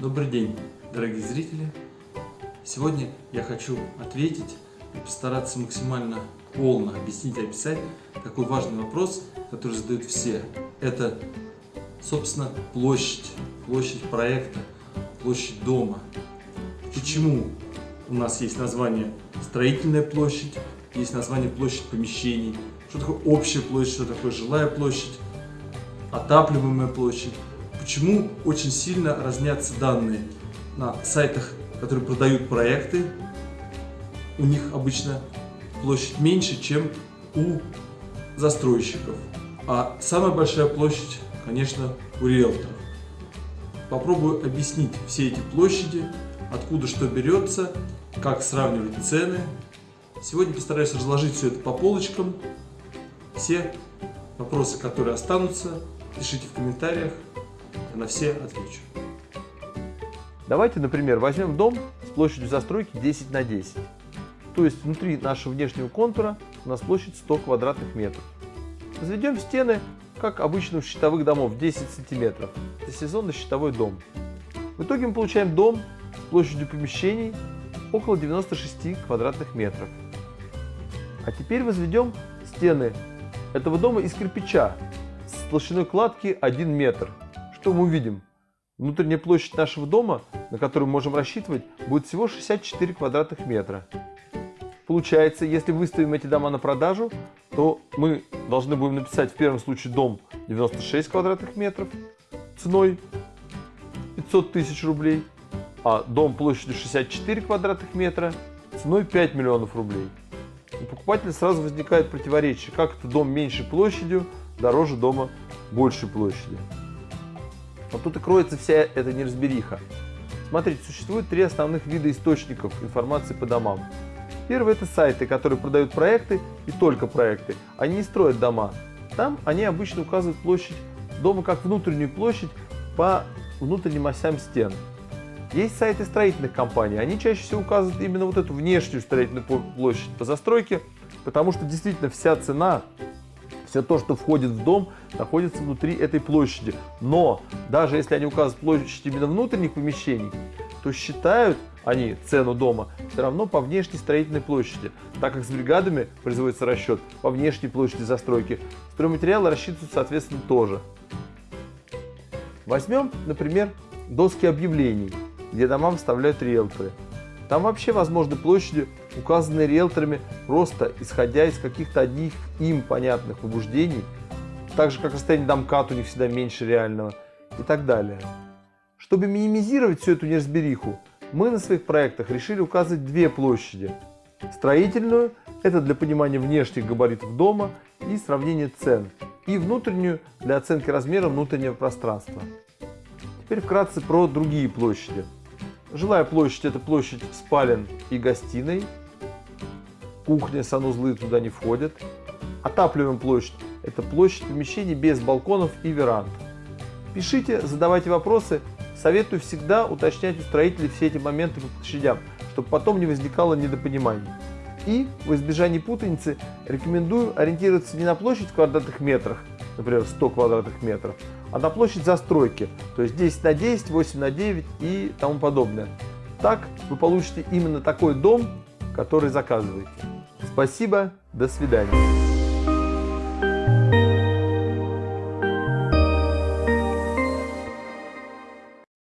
Добрый день, дорогие зрители! Сегодня я хочу ответить и постараться максимально полно объяснить и описать такой важный вопрос, который задают все. Это, собственно, площадь, площадь проекта, площадь дома. Почему у нас есть название строительная площадь, есть название площадь помещений, что такое общая площадь, что такое жилая площадь, отапливаемая площадь. Почему очень сильно разнятся данные на сайтах, которые продают проекты, у них обычно площадь меньше, чем у застройщиков. А самая большая площадь, конечно, у риэлторов. Попробую объяснить все эти площади, откуда что берется, как сравнивать цены. Сегодня постараюсь разложить все это по полочкам. Все вопросы, которые останутся, пишите в комментариях, на все отвечу. Давайте, например, возьмем дом с площадью застройки 10 на 10. То есть внутри нашего внешнего контура у нас площадь 100 квадратных метров. Возведем стены, как обычно у щитовых домов, 10 сантиметров. Это сезонный щитовой дом. В итоге мы получаем дом с площадью помещений около 96 квадратных метров. А теперь возведем стены этого дома из кирпича с толщиной кладки 1 метр. Что мы увидим? Внутренняя площадь нашего дома, на которую мы можем рассчитывать, будет всего 64 квадратных метра. Получается, если выставим эти дома на продажу, то мы должны будем написать в первом случае дом 96 квадратных метров ценой 500 тысяч рублей, а дом площадью 64 квадратных метра ценой 5 миллионов рублей. У покупателя сразу возникает противоречие, как это дом меньше площадью, дороже дома большей площади. Вот тут и кроется вся эта неразбериха. Смотрите, существует три основных вида источников информации по домам. Первый это сайты, которые продают проекты и только проекты. Они не строят дома. Там они обычно указывают площадь дома как внутреннюю площадь по внутренним осям стен. Есть сайты строительных компаний, они чаще всего указывают именно вот эту внешнюю строительную площадь по застройке, потому что действительно вся цена, все то, что входит в дом, находится внутри этой площади. Но даже если они указывают площадь именно внутренних помещений, то считают они цену дома все равно по внешней строительной площади, так как с бригадами производится расчет по внешней площади застройки. Стройматериалы рассчитываются соответственно тоже. Возьмем, например, доски объявлений, где дома выставляют риэлторы. Там вообще возможны площади, указанные риэлторами просто исходя из каких-то одних им понятных побуждений, так же как расстояние домкат у них всегда меньше реального и так далее. Чтобы минимизировать всю эту неразбериху, мы на своих проектах решили указывать две площади. Строительную – это для понимания внешних габаритов дома и сравнения цен, и внутреннюю – для оценки размера внутреннего пространства. Теперь вкратце про другие площади. Жилая площадь – это площадь спален и гостиной. Кухня, санузлы туда не входят. Отапливаемая площадь – это площадь помещений без балконов и веранд. Пишите, задавайте вопросы. Советую всегда уточнять у строителей все эти моменты по площадям, чтобы потом не возникало недопониманий. И в избежании путаницы рекомендую ориентироваться не на площадь в квадратных метрах, например, 100 квадратных метров, а на площадь застройки, то есть 10 на 10, 8 на 9 и тому подобное. Так вы получите именно такой дом, который заказываете. Спасибо, до свидания.